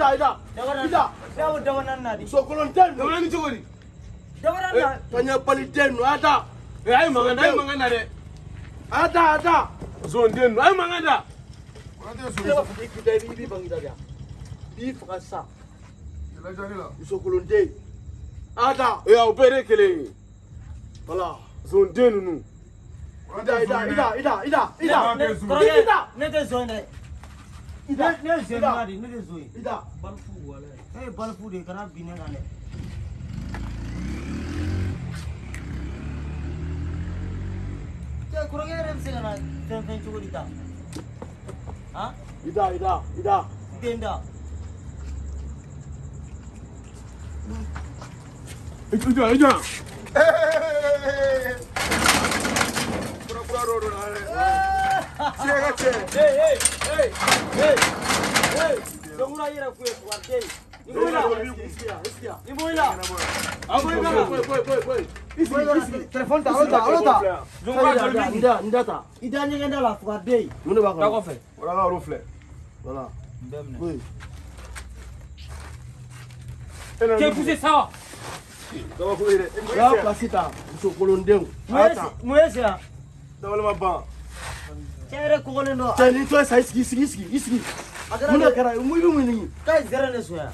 ida da d a da d a d a w a dawanannadi a so kolon t a n no n g a j o g a r a dawaranna tanya d p a da t a n n d ata e a da d a g a n d a ay maganda de a ata a d a s a d a n n d ay maganda wala so so ikita b a da b a n g a d a ya bi a r a d a la j a n a la da o a o l o n t a n ata d au b e r a k a da wala s a d a n nu a d a da d a da d a da d a da d a da d a da d a da n a da z a ne Ne ne s a n ma di ne de zo ye. Ida bal fu wala. Eh bal fu de kana binne k a i dɛ. Cɛ kɔrɔkɛ a ɛ r ɛ bɛ se ka na fɛn fɛn cogo di ta? Han? Ida Ida Ida. Den da. Ija Ija. Kura kura ro ro na dɛ. Siégache. Ey, ey, ey, ey, ey. no una Cere kokolen do. Cere to sai sigi sigi sigi sigi. Muna kara mu bi mu ni. Kai zere ne suya.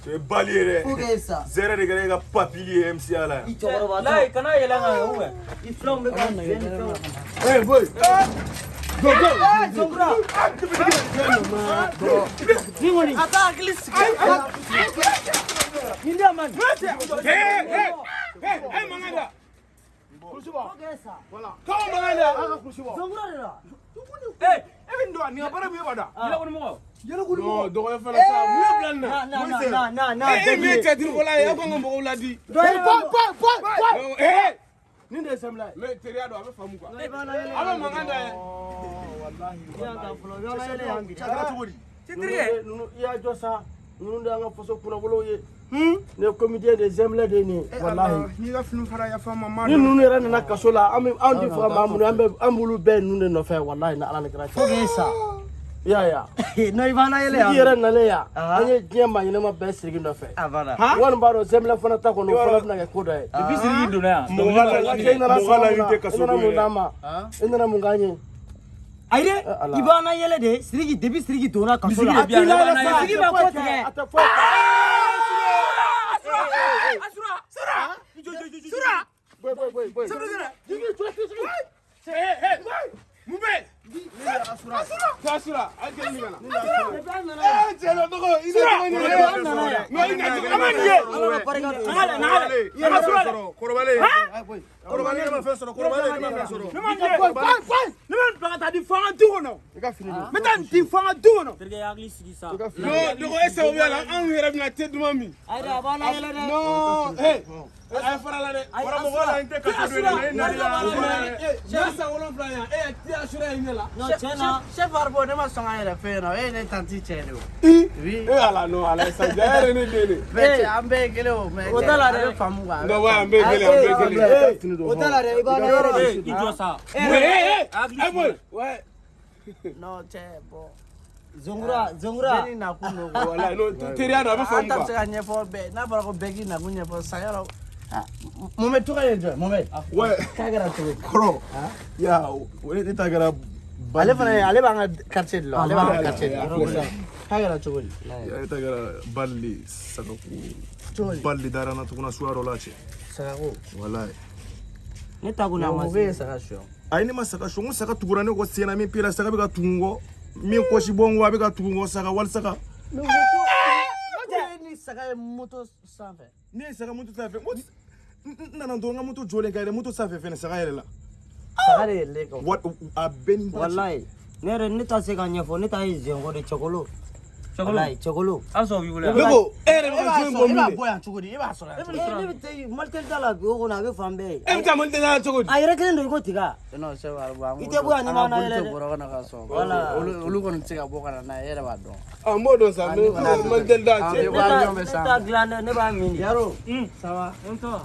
t o es bali re. Fuge sa. Zere de gare ka papili MC ala. I choro ba. Lai kana yela nga uwe. I flom be ka z o n flom. Hey boy. Go go. Hey Zombra. Ningoni. Ata akili sigi. Nindia man. Hey hey. Hey hey manganda. kulusi bɔ tɔgɔ mɔgɔ de a ka kulusi bɔ ee e bɛ nin dɔn nin ka baara mun ye ba da yɛlɛkɔni mɔgɔ yɛlɛkɔni mɔgɔ dɔgɔya fana sa mun ye bila nin na e min ye cɛtiribɔla ye aw kan ka mɔgɔw ladi nin de ye sɛnbila ye mɛ teriya don a bɛ faamu kuwa a bɛ mankan da yɛ walahi walahi cɛ kɛra cogo di cɛtirikɛ i y'a jɔ sa ninnu de y'an ka faso kunnawolow ye ne ye comité de zemlɛ de nin walahi ni ninnu yɛrɛ nana kaso la an tɛ faga maa minnu an b'olu bɛɛ ninnu de nɔfɛ walahi ni ala ni kira cɛ yaya i yɛrɛ nalen yan an ye diɲɛ maa ɲɛnama bɛɛ siriki nɔfɛ wani b'a dɔn zemlɛ fana ta kɔnɔ o fana bɛna kɛ ko dɔ ye i nana mun d'an ma i nana mun k'an ye Aire ibana yele de sirigi debi sirigi dona kaso la. Sirigi ba ko tigɛ. Asura. Sura. Sura. Boy boy boy boy. Sura sura. Jigi tu tu tu. Hey hey. Mumbe. kasura aje ni nana jelo dogo ina dogo ni nana no ina dogo ama ni ye nale nale ina sura korobale korobale ma fe soro korobale ma fe soro ne ma ye ne ma plaga ta di fanga du kono e ka fini me ta di fanga du kono terke ya agli sigi sa no dogo ese o bela an yɛrɛ bina te duma mi ayda ba na yele no eh a e ye farala dɛ karamɔgɔ la n tɛ kaso don dɛ e nali la ne san wolonfila yan e eh, y'a ti asura ye ne la tiɲɛ na chef Arbo ne ma sɔn k'an yɛrɛ fɛ yen nɔ e eh, ye ne tanti cɛ de o i e ala non ala sa ja yɛrɛ ne den de mɛ cɛ an bɛɛ ye kelen o mɛ o t'a la dɛ faamu kan non wa an bɛɛ ye kelen an bɛɛ ye kelen o t'a la dɛ i b'a dɔn yɔrɔ i jɔ sa ee ee boy ouais non cɛ bon zongura ah, zongura ne ni nakun don wala teriya don a bɛ faamu quoi an ta bɛ se ka ɲɛfɔ bɛɛ n'a fɔra ko bɛɛ k'i nakun ɲɛfɔ sa yɔrɔ Mohamed Touré ye jɔn ye Mohamed. Ouais. K'a kɛra cogo di. Kɔrɔ. Ya ne ta kɛra. Ale fana ye ale b'an ka quartier de la ale b'an ka quartier de la. K'a kɛra cogo di. Ale ta kɛra Bali Sagaku. Cogo di. Bali Darana tuguna suya dɔ la cɛ. Sagaku. Walayi. Ne ta ko n'a ma se. Mɔgɔ ye saga suyɔ. Ayi ne ma saga suyɔ n ko saga tugura ne kɔ sen na min pera saga bɛ ka tugu n kɔ min kɔsi bɔ n kɔ a bɛ ka tugu n kɔ saga wali saga. Ne ko ko. Ne ko e ni saga ye moto sanfɛ. Ne ye saga moto sanfɛ. nana dɔrɔn n ka moto jɔlen ka yɛlɛ moto sanfɛ fɛnɛ saga yɛlɛ la saga de yɛlɛlen kan wa a bɛɛ ni walayi ne yɛrɛ ne ta se ka ɲɛfɔ ne ta ye zɛnko de cɛkolo walayi cɛkolo an sɔn b'i wele ne ko e yɛrɛ bɛ ka jɔn bɔ min de e b'a bɔ yan cogo di e b'a sɔrɔ yan e cogo di ne eh, bɛ taa malitɛli da la o kɔnɔ a bɛ fan bɛɛ ye e bɛ taa malitɛli da la cogo di a yɛrɛ e kelen don i e ko tiga non c'est vrai bon i tɛ bɔ yan ni m'an na yɛrɛ dɛ bɔrɔ kɔnɔ ka sɔn voilà olu kɔni tɛ se ka bɔ ka na n'a ye e yɛrɛ b'a dɔn ɔ n b'o dɔn sa mɛ malitɛli da cɛ ne t'a dilan dɛ ne b'a min de yaro ça mm. va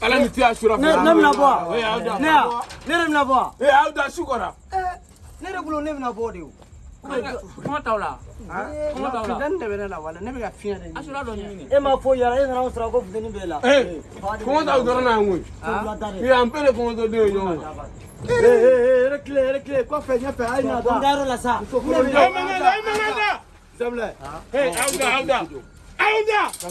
ala ni tiya sura fana ne bɛna bɔ wa ne ya ne yɛrɛ bɛna bɔ wa ee aw da su kɔrɔ ne yɛrɛ bolo ne bɛna bɔ de o kuma t'aw la kuma t'aw la funteni de bɛ ne la wala ne bɛ ka fiɲɛ de ɲini a sura dɔ ɲini e ma foyi yɛrɛ e nana o sɔrɔ ko funteni b'e la ee kɔngɔ t'aw dɔrɔn na yan koyi ee an bɛɛ de kɔngɔ tɔ den ye ɲɔgɔn ma yɛrɛ tile yɛrɛ tile kɔfɛ ɲɛfɛ a ye ɲa da n dayɔrɔ la sa e man kan da e man kan da sabula ee aw da aw da aw da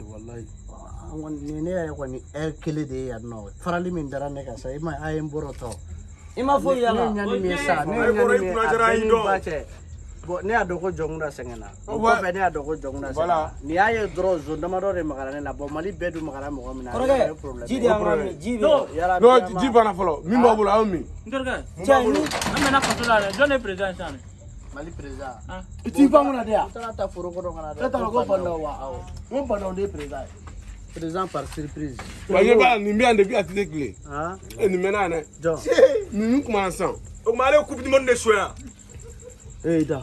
Eh, ah, nin ya, ya, ne yɛrɛ kɔni farali Mali président i ah. Tu ban pas de tu N taara ta ne kɔnɔ ka na Tu E t'a dɔn ne Fandaw pas Awɔ. N par surprise. Parce que ba nin bɛ yan depuis a tɛ tile. je suis nin nous yan dɛ. Je suis Je suis coupe du monde de sonya. E da.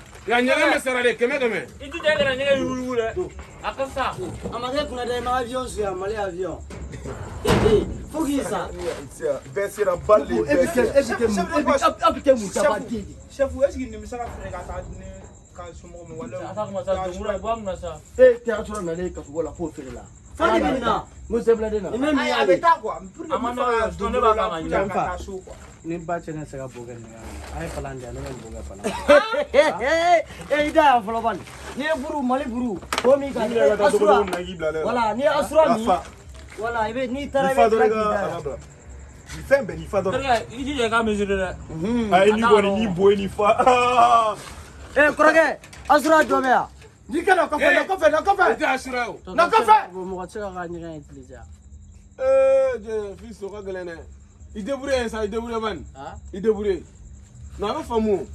y a un peu de kɛmɛ Il y a un kana ɲɛgɛn Il y A Il y A ma un avion su un Mali avion. Faut ça. Bɛɛ un bal de bɛɛ sera. E bɛ kɛ de. est-ce que nimisara fɛnɛ ka un ni wala. A ta kuma sa dungura i bɔ mun na sa. E tɛ la fo feere la. Fani Mo de na. Ni mɛ y'a A temps. Il y A un ni ba un ne se ka bo Il y a ye Il y a un bɛ bo kɛ palan ah! eh, Il y da un fɔlɔ bani n'i ye buru mali buru un min ka eh, asura wala n'i y a un wala i bɛ n'i Il y a un Il n'i fa un i jija i ka Il y a ye Il y n'i bo n'i fa ee Il y a un yan n'i kana kɔfɛ Il y a un o na y a un ka ka ɲɛgɛn Il y eh, je un ka gɛlɛn dɛ i débrouiller sa i débrouiller bani i débrouiller non a bɛ faamu o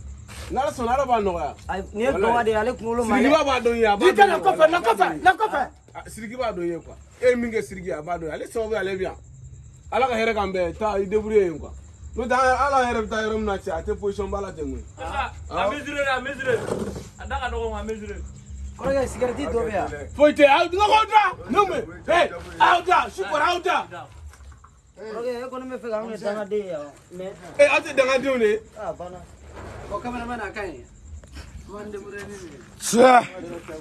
n'ala sɔnna ala b'a nɔgɔya nin ye dɔgɔ de ye ale kunkolo ma sirikiba b'a dɔn ye a b'a dɔn ye na kɔfɛ na kɔfɛ na kɔfɛ siriki b'a dɔn ye quoi e ye min kɛ siriki a b'a dɔn ye ale sababu ale bɛ yan ala ka hɛrɛ k'an bɛɛ taa i débrouiller yen quoi n'o tɛ ala yɛrɛ bɛ taa yɔrɔ min na cɛ a tɛ position ba la ten koyi. a ah. mesure a mesure a da ka dɔgɔ nka a mesure. kɔrɔkɛ sigɛrɛti dɔ bɛ yan. foyi tɛ aw nɔgɔ da ne mun ye ee aw da su kɔrɔ aw da. e ko ne bɛ fɛ k'anw ye dangaden ye awɔ mɛ. e aw tɛ dangadenw de ye. a banna. o kamana mana a ka ɲi. man demurrer ni nin ye. tiɲɛ.